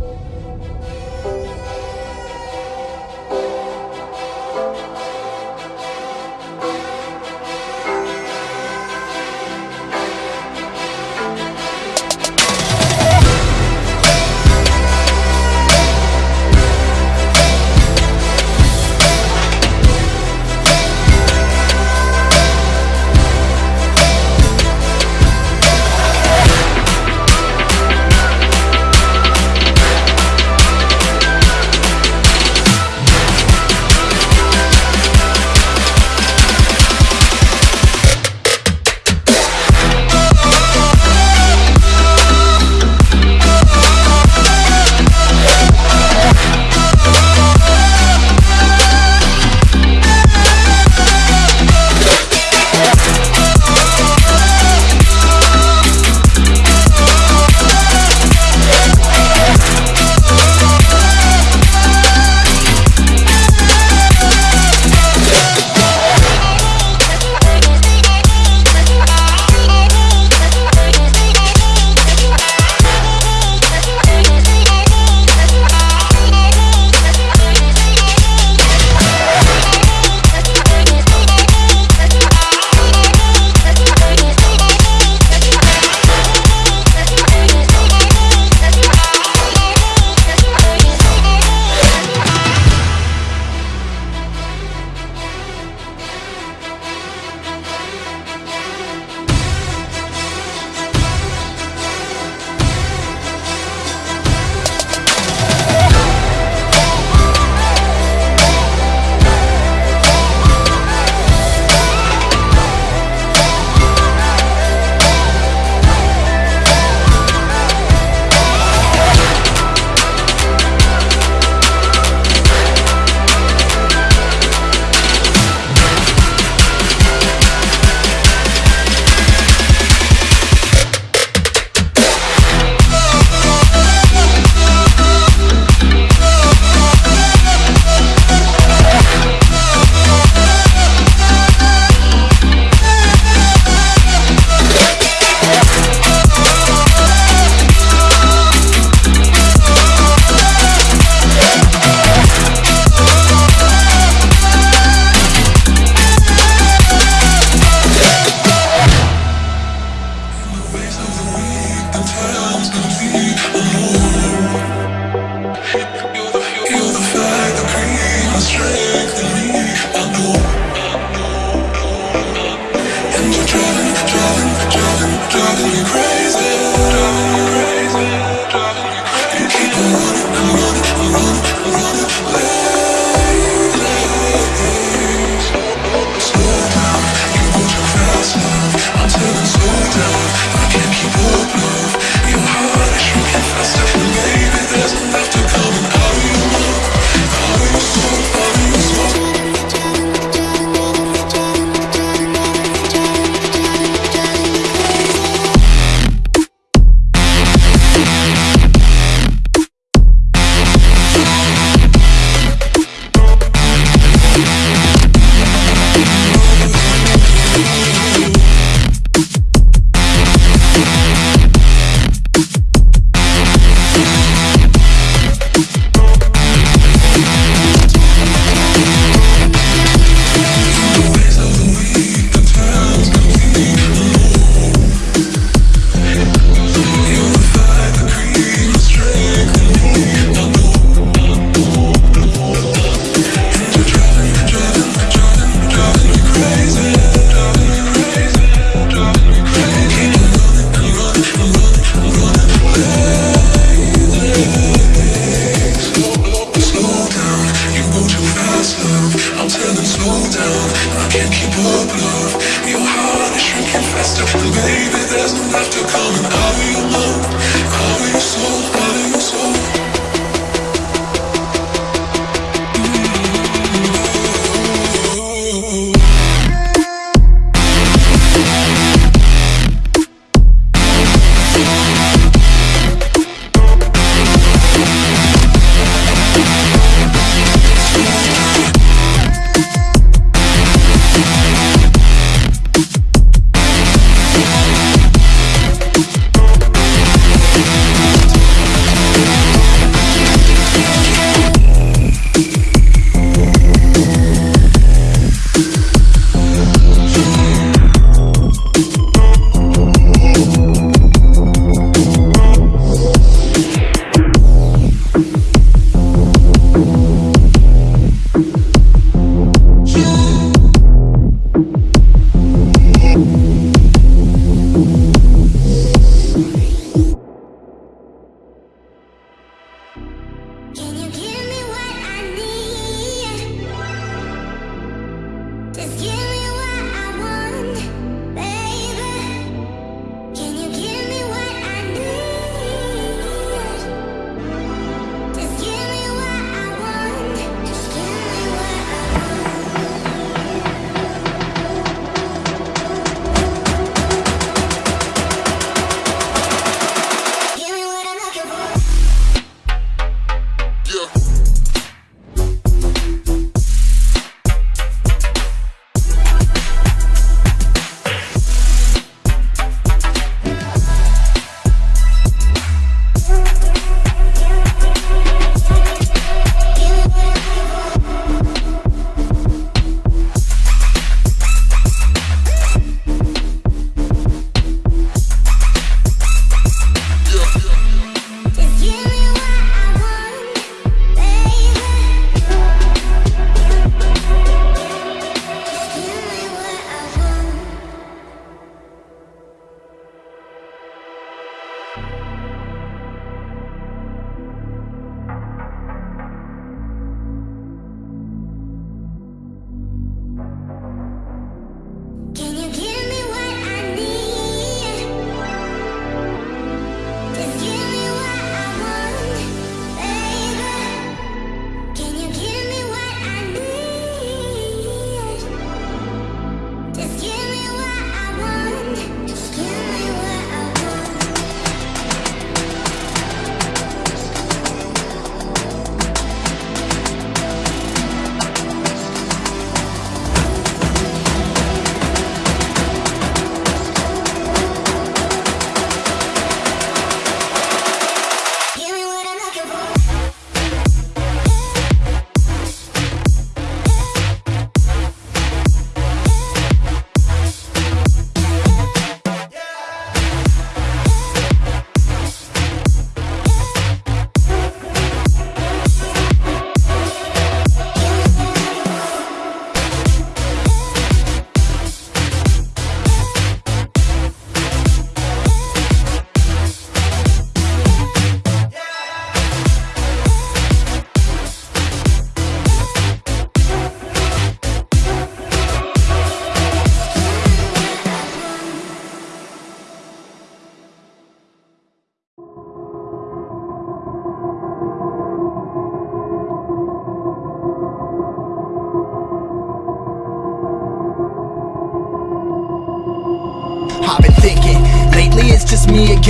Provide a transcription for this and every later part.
Música I'll be alone. I'm turning slow down. I can't keep up, love. Your heart is shrinking faster. And baby, there's no laughter coming out of your mouth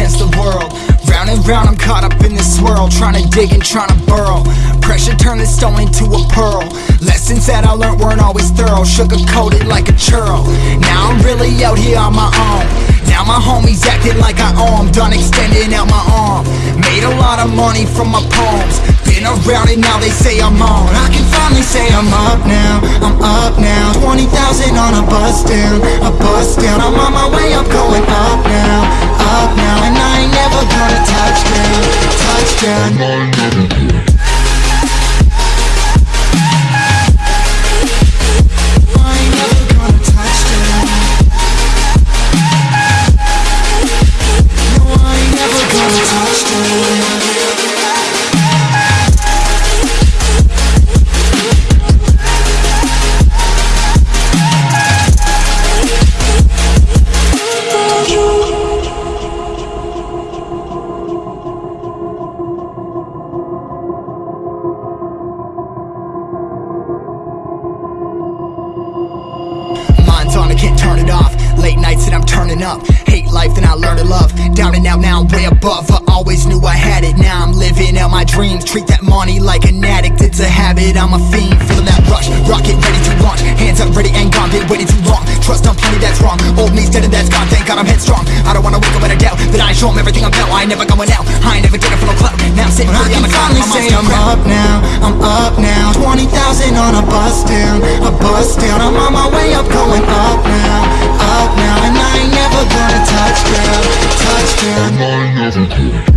against the world. Round and round I'm caught up in this swirl Trying to dig and trying to burrow. Pressure turned the stone into a pearl. Lessons that I learned weren't always thorough. Sugar coated like a churl. Now I'm really out here on my own Now my homies acting like I owe 'em Done extending out my arm. Made a lot of money from my poems Been around and now they say I'm on. I can finally say I'm up now I'm up now. 20,000 on a bus down A bus down. I'm on my way I'm going up now Up now. And I ain't never gonna touch down Touch down living dreams Treat that money like an addict, it's a habit. I'm a fiend, feeling that rush. Rocket ready to launch, hands up, ready and gone. Been waiting too long, trust on plenty, that's wrong. Old me's dead and that's gone, thank God I'm headstrong. I don't wanna wake up with a doubt That I ain't show 'em everything I'm about. I ain't never going out, I ain't never getting for no clout Now I'm sitting pretty on the cloud, my mind's still crap. up now, I'm up now. 20,000 on a bus down, a bus down. I'm on my way up, going up now, up now. And I ain't never gonna touch down, touch down. I never could.